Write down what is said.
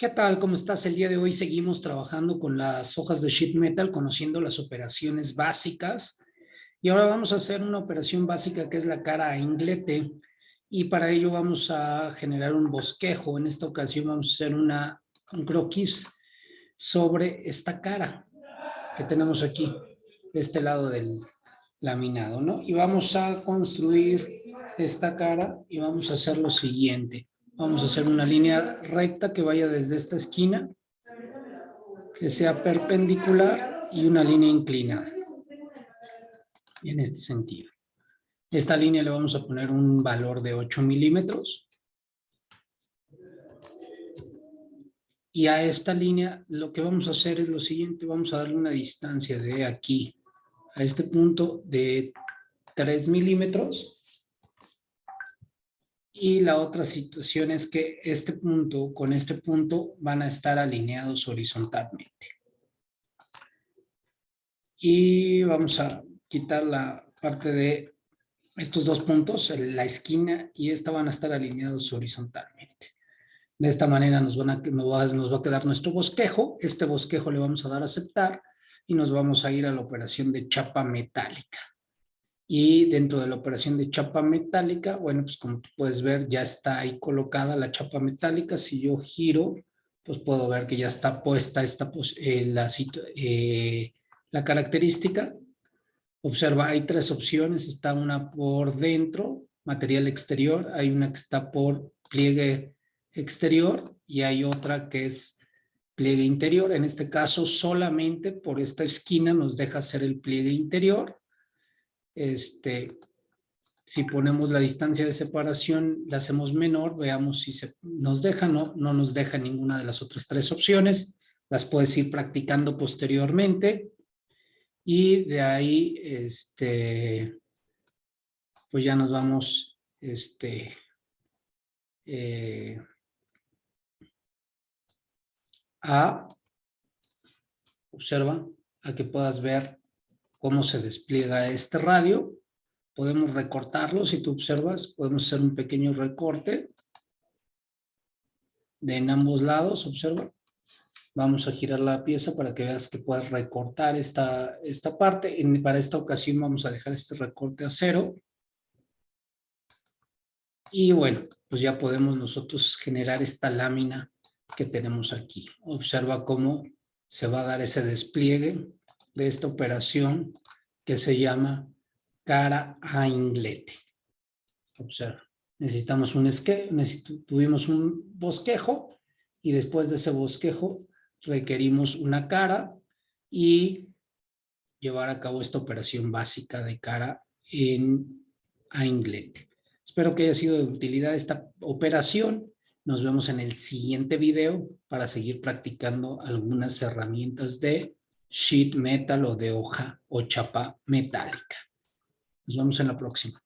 ¿Qué tal? ¿Cómo estás? El día de hoy seguimos trabajando con las hojas de sheet metal, conociendo las operaciones básicas. Y ahora vamos a hacer una operación básica que es la cara a inglete. Y para ello vamos a generar un bosquejo. En esta ocasión vamos a hacer una, un croquis sobre esta cara que tenemos aquí, de este lado del laminado, ¿no? Y vamos a construir esta cara y vamos a hacer lo siguiente. Vamos a hacer una línea recta que vaya desde esta esquina, que sea perpendicular y una línea inclinada. En este sentido. Esta línea le vamos a poner un valor de 8 milímetros. Y a esta línea lo que vamos a hacer es lo siguiente, vamos a darle una distancia de aquí a este punto de 3 milímetros y la otra situación es que este punto con este punto van a estar alineados horizontalmente. Y vamos a quitar la parte de estos dos puntos, la esquina y esta van a estar alineados horizontalmente. De esta manera nos, van a, nos, va, nos va a quedar nuestro bosquejo. Este bosquejo le vamos a dar a aceptar y nos vamos a ir a la operación de chapa metálica. Y dentro de la operación de chapa metálica, bueno, pues como tú puedes ver, ya está ahí colocada la chapa metálica. Si yo giro, pues puedo ver que ya está puesta esta, eh, la, eh, la característica. Observa, hay tres opciones. Está una por dentro, material exterior. Hay una que está por pliegue exterior y hay otra que es pliegue interior. En este caso, solamente por esta esquina nos deja hacer el pliegue interior este, si ponemos la distancia de separación, la hacemos menor, veamos si se nos deja, no, no nos deja ninguna de las otras tres opciones, las puedes ir practicando posteriormente y de ahí, este, pues ya nos vamos, este, eh, a, observa, a que puedas ver cómo se despliega este radio. Podemos recortarlo, si tú observas, podemos hacer un pequeño recorte de en ambos lados, observa. Vamos a girar la pieza para que veas que puedes recortar esta, esta parte. para esta ocasión vamos a dejar este recorte a cero. Y bueno, pues ya podemos nosotros generar esta lámina que tenemos aquí. Observa cómo se va a dar ese despliegue de esta operación que se llama cara a inglete. Observa, necesitamos un esque, tuvimos un bosquejo y después de ese bosquejo requerimos una cara y llevar a cabo esta operación básica de cara en a inglete. Espero que haya sido de utilidad esta operación. Nos vemos en el siguiente video para seguir practicando algunas herramientas de sheet metal o de hoja o chapa metálica. Nos vemos en la próxima.